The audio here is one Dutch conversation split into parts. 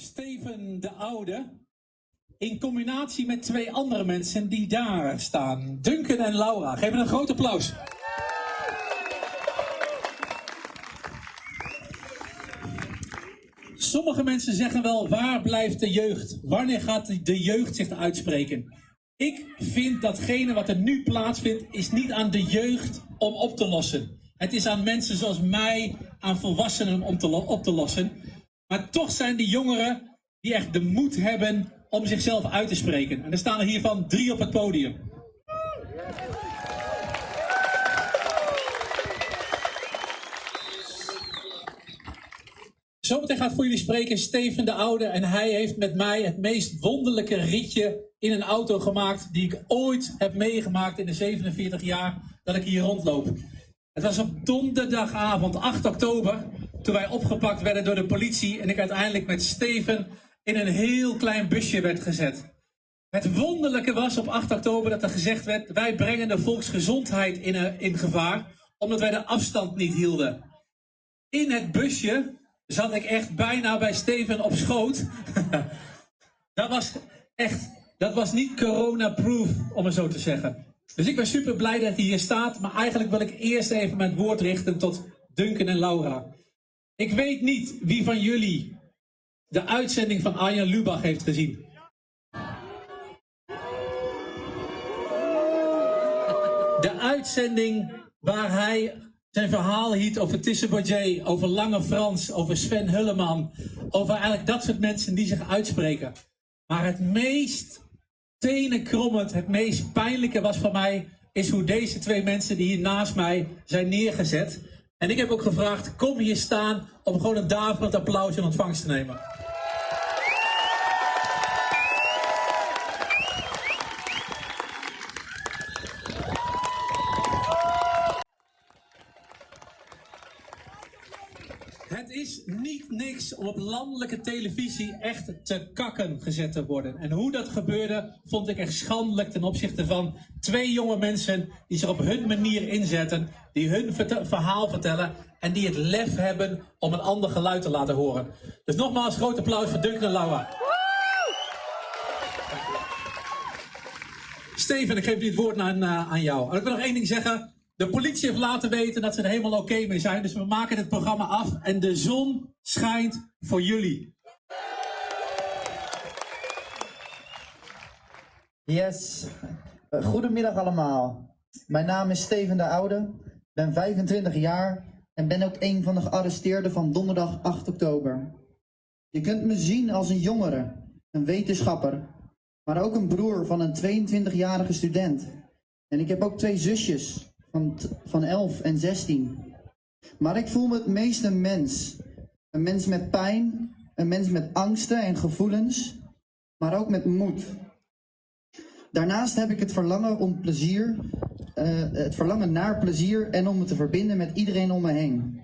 Steven de Oude. In combinatie met twee andere mensen die daar staan. Duncan en Laura. Geef een groot applaus. Sommige mensen zeggen wel, waar blijft de jeugd? Wanneer gaat de jeugd zich uitspreken? Ik vind datgene wat er nu plaatsvindt, is niet aan de jeugd om op te lossen. Het is aan mensen zoals mij, aan volwassenen om te op te lossen. Maar toch zijn die jongeren die echt de moed hebben om zichzelf uit te spreken. En er staan er hiervan drie op het podium. Zometeen gaat voor jullie spreken Steven de Oude. En hij heeft met mij het meest wonderlijke ritje in een auto gemaakt. die ik ooit heb meegemaakt in de 47 jaar dat ik hier rondloop. Het was op donderdagavond 8 oktober. toen wij opgepakt werden door de politie. en ik uiteindelijk met Steven in een heel klein busje werd gezet. Het wonderlijke was op 8 oktober dat er gezegd werd: wij brengen de volksgezondheid in, in gevaar. omdat wij de afstand niet hielden. In het busje zat ik echt bijna bij Steven op schoot. dat was echt, dat was niet corona-proof, om het zo te zeggen. Dus ik ben super blij dat hij hier staat, maar eigenlijk wil ik eerst even mijn woord richten tot Duncan en Laura. Ik weet niet wie van jullie de uitzending van Arjen Lubach heeft gezien. De uitzending waar hij zijn verhaal hield over Tisse over Lange Frans, over Sven Hulleman, over eigenlijk dat soort mensen die zich uitspreken. Maar het meest tenenkrommend, het meest pijnlijke was voor mij, is hoe deze twee mensen die hier naast mij zijn neergezet. En ik heb ook gevraagd, kom hier staan om gewoon een daverend applaus in ontvangst te nemen. Niks om op landelijke televisie echt te kakken gezet te worden. En hoe dat gebeurde, vond ik echt schandelijk ten opzichte van twee jonge mensen die zich op hun manier inzetten, die hun verhaal vertellen en die het lef hebben om een ander geluid te laten horen. Dus nogmaals, groot applaus voor Duncan en. Steven, ik geef nu het woord aan, uh, aan jou. En ik wil nog één ding zeggen. De politie heeft laten weten dat ze er helemaal oké mee zijn. Dus we maken het programma af en de zon schijnt voor jullie. Yes. Goedemiddag allemaal. Mijn naam is Steven de Oude, ben 25 jaar en ben ook een van de gearresteerden van donderdag 8 oktober. Je kunt me zien als een jongere, een wetenschapper, maar ook een broer van een 22-jarige student. En ik heb ook twee zusjes, van, van 11 en 16. Maar ik voel me het meest een mens. Een mens met pijn, een mens met angsten en gevoelens, maar ook met moed. Daarnaast heb ik het verlangen om plezier, uh, het verlangen naar plezier en om me te verbinden met iedereen om me heen.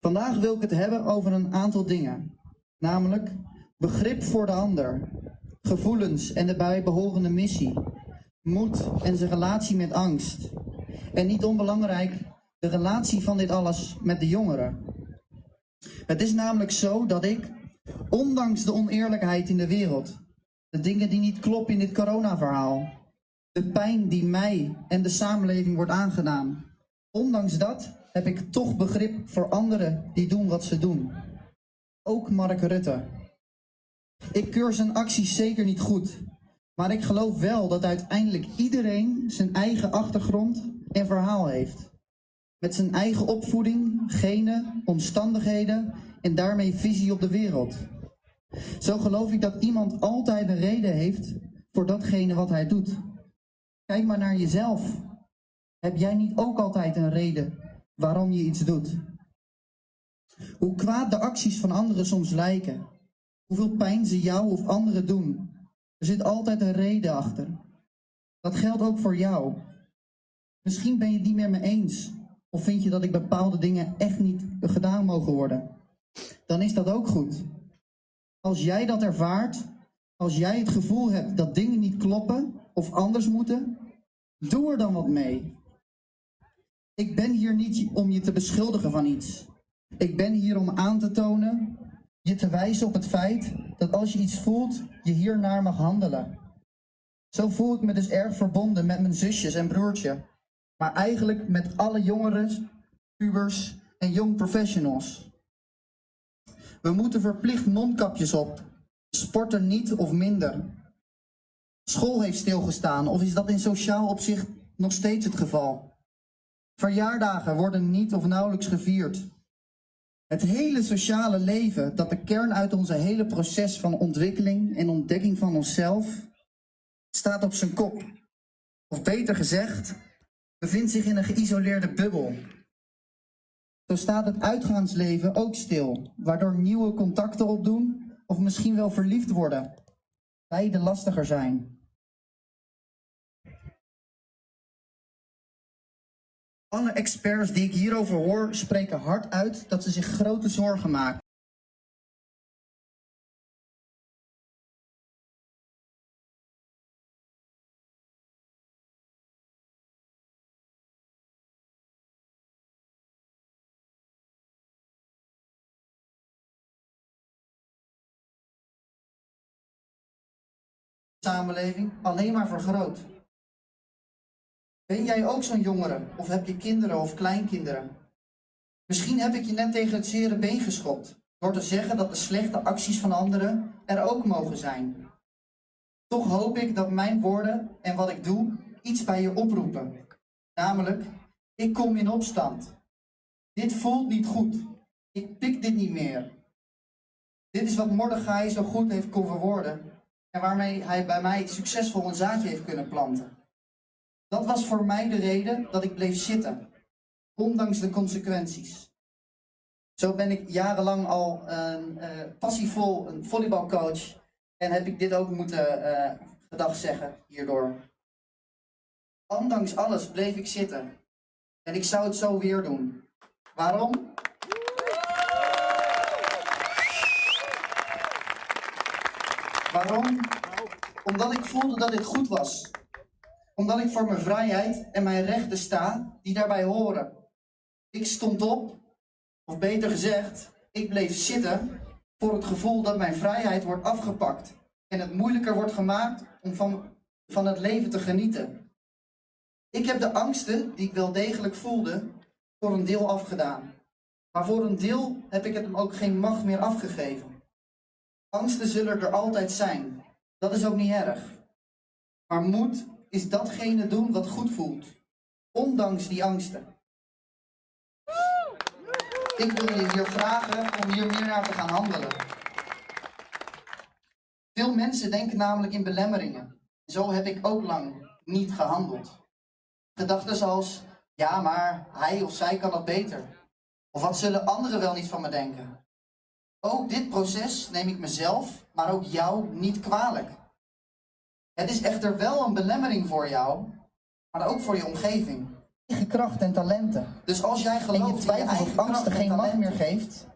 Vandaag wil ik het hebben over een aantal dingen, namelijk begrip voor de ander, gevoelens en de bijbehorende missie, moed en zijn relatie met angst, en niet onbelangrijk, de relatie van dit alles met de jongeren. Het is namelijk zo dat ik, ondanks de oneerlijkheid in de wereld, de dingen die niet kloppen in dit coronaverhaal, de pijn die mij en de samenleving wordt aangedaan, ondanks dat heb ik toch begrip voor anderen die doen wat ze doen. Ook Mark Rutte. Ik keur zijn acties zeker niet goed, maar ik geloof wel dat uiteindelijk iedereen zijn eigen achtergrond en verhaal heeft. Met zijn eigen opvoeding, genen, omstandigheden en daarmee visie op de wereld. Zo geloof ik dat iemand altijd een reden heeft voor datgene wat hij doet. Kijk maar naar jezelf. Heb jij niet ook altijd een reden waarom je iets doet? Hoe kwaad de acties van anderen soms lijken, hoeveel pijn ze jou of anderen doen, er zit altijd een reden achter. Dat geldt ook voor jou. Misschien ben je het niet meer me eens. Of vind je dat ik bepaalde dingen echt niet gedaan mogen worden. Dan is dat ook goed. Als jij dat ervaart, als jij het gevoel hebt dat dingen niet kloppen of anders moeten, doe er dan wat mee. Ik ben hier niet om je te beschuldigen van iets. Ik ben hier om aan te tonen, je te wijzen op het feit dat als je iets voelt, je hiernaar mag handelen. Zo voel ik me dus erg verbonden met mijn zusjes en broertje, maar eigenlijk met alle jongeren, pubers en young professionals. We moeten verplicht mondkapjes op, sporten niet of minder. School heeft stilgestaan, of is dat in sociaal opzicht nog steeds het geval? Verjaardagen worden niet of nauwelijks gevierd. Het hele sociale leven, dat de kern uit onze hele proces van ontwikkeling en ontdekking van onszelf, staat op zijn kop. Of beter gezegd, bevindt zich in een geïsoleerde bubbel. Zo staat het uitgaansleven ook stil, waardoor nieuwe contacten opdoen of misschien wel verliefd worden. Beide lastiger zijn. Alle experts die ik hierover hoor spreken hard uit dat ze zich grote zorgen maken. Samenleving alleen maar vergroot. Ben jij ook zo'n jongere? Of heb je kinderen of kleinkinderen? Misschien heb ik je net tegen het zere been geschopt. Door te zeggen dat de slechte acties van anderen er ook mogen zijn. Toch hoop ik dat mijn woorden en wat ik doe iets bij je oproepen. Namelijk, ik kom in opstand. Dit voelt niet goed. Ik pik dit niet meer. Dit is wat Mordechai zo goed heeft kon verwoorden. En waarmee hij bij mij succesvol een zaadje heeft kunnen planten. Dat was voor mij de reden dat ik bleef zitten, ondanks de consequenties. Zo ben ik jarenlang al een, uh, passievol een volleybalcoach en heb ik dit ook moeten uh, gedag zeggen hierdoor. Ondanks alles bleef ik zitten en ik zou het zo weer doen. Waarom? Waarom? Omdat ik voelde dat dit goed was omdat ik voor mijn vrijheid en mijn rechten sta die daarbij horen. Ik stond op, of beter gezegd, ik bleef zitten voor het gevoel dat mijn vrijheid wordt afgepakt en het moeilijker wordt gemaakt om van, van het leven te genieten. Ik heb de angsten die ik wel degelijk voelde voor een deel afgedaan. Maar voor een deel heb ik het hem ook geen macht meer afgegeven. Angsten zullen er altijd zijn. Dat is ook niet erg. Maar moed is datgene doen wat goed voelt, ondanks die angsten. Ik wil je hier vragen om hier meer naar te gaan handelen. Veel mensen denken namelijk in belemmeringen. Zo heb ik ook lang niet gehandeld. Gedachten zoals, ja maar hij of zij kan dat beter. Of wat zullen anderen wel niet van me denken? Ook dit proces neem ik mezelf, maar ook jou niet kwalijk. Het is echter wel een belemmering voor jou, maar ook voor je omgeving. Eigen kracht en talenten. Dus als jij gelooft en je twijfels of angsten geen macht meer geeft,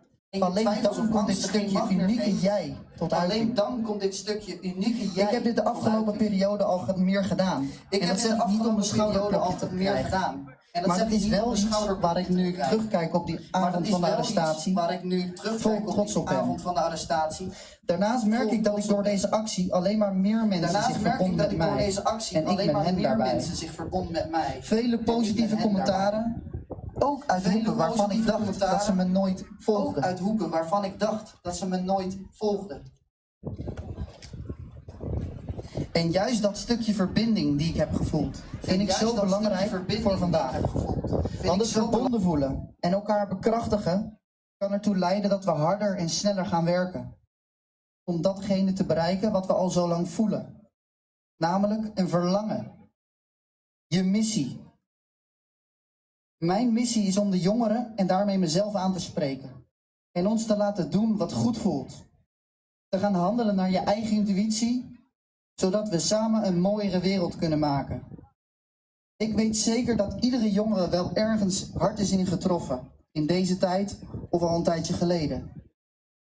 alleen dan komt dit stukje unieke jij tot uiting. Alleen dan komt dit stukje unieke jij. Ik heb dit de afgelopen periode al meer gedaan. Ik heb dit de afgelopen periode al meer gedaan. En maar het is wel iets waar ik nu terugkijk op die avond van de arrestatie. Waar ik nu terugkijk op die avond van de arrestatie. Daarnaast merk ik dat ik door deze actie alleen maar meer mensen zich verbonden met mij. Deze actie en ik met hen daarbij. mensen zich verbonden met mij. Vele positieve commentaren. Ook uit hoeken waarvan ik dacht dat ze me nooit volgden. Uit hoeken waarvan ik dacht dat ze me nooit volgden. En juist dat stukje verbinding die ik heb gevoeld, vind ik zo belangrijk voor vandaag. Want het verbonden voelen en elkaar bekrachtigen kan ertoe leiden dat we harder en sneller gaan werken. Om datgene te bereiken wat we al zo lang voelen. Namelijk een verlangen. Je missie. Mijn missie is om de jongeren en daarmee mezelf aan te spreken. En ons te laten doen wat goed voelt. Te gaan handelen naar je eigen intuïtie zodat we samen een mooiere wereld kunnen maken. Ik weet zeker dat iedere jongere wel ergens hard is in getroffen, in deze tijd of al een tijdje geleden.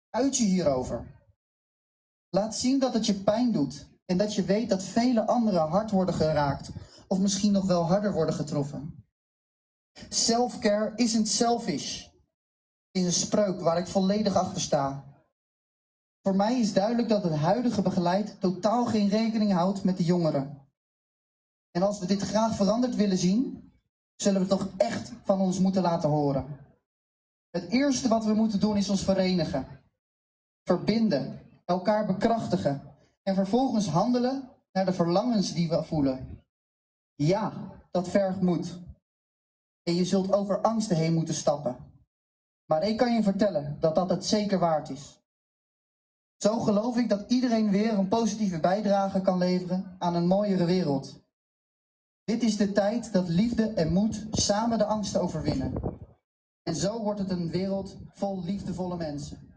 Uit je hierover. Laat zien dat het je pijn doet en dat je weet dat vele anderen hard worden geraakt of misschien nog wel harder worden getroffen. Self-care isn't selfish is een spreuk waar ik volledig achter sta. Voor mij is duidelijk dat het huidige beleid totaal geen rekening houdt met de jongeren. En als we dit graag veranderd willen zien, zullen we toch echt van ons moeten laten horen. Het eerste wat we moeten doen is ons verenigen, verbinden, elkaar bekrachtigen en vervolgens handelen naar de verlangens die we voelen. Ja, dat vergt moed. En je zult over angsten heen moeten stappen. Maar ik kan je vertellen dat dat het zeker waard is. Zo geloof ik dat iedereen weer een positieve bijdrage kan leveren aan een mooiere wereld. Dit is de tijd dat liefde en moed samen de angsten overwinnen. En zo wordt het een wereld vol liefdevolle mensen.